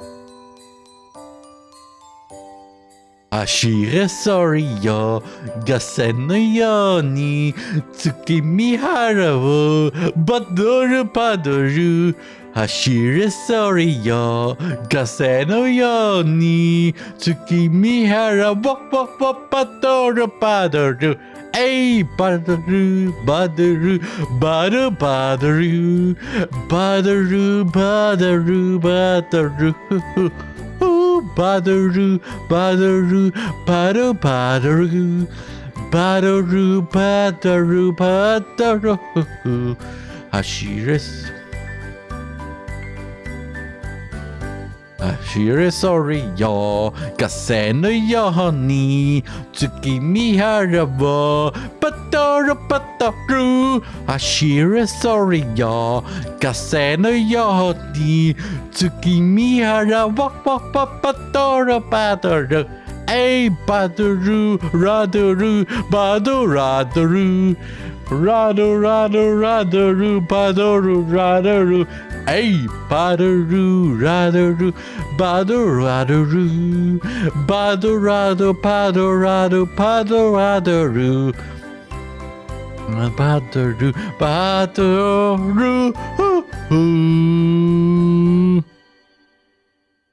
う Ashire Sorio, Gasenuyoni, Tsukimihara wo Badoru Padoru, Ashire Sorio, Gasenuyoni, Tsukimihara wo Badoru Padoru, Hey, Badaru, Badaru, Badaru, Badaru, Badaru, Badaru, Badaru badaroo, badaroo, bado badaroo, badaroo, badaroo, badaroo, hashiris. here is sorry yo. Kaseno yo ni tsukimi harabo patoro patoru ashira sorry yo. Kaseno yo ni tsukimi harabo patoro patoru Hey, Baduru, Raduru, Badu, Raduru. Rado, rado, radaru, badaru, radaru. Hey, badaru, radaru, badaru, radaru. Badarado, padarado, padaradaru. Badaru, badaru, badaru.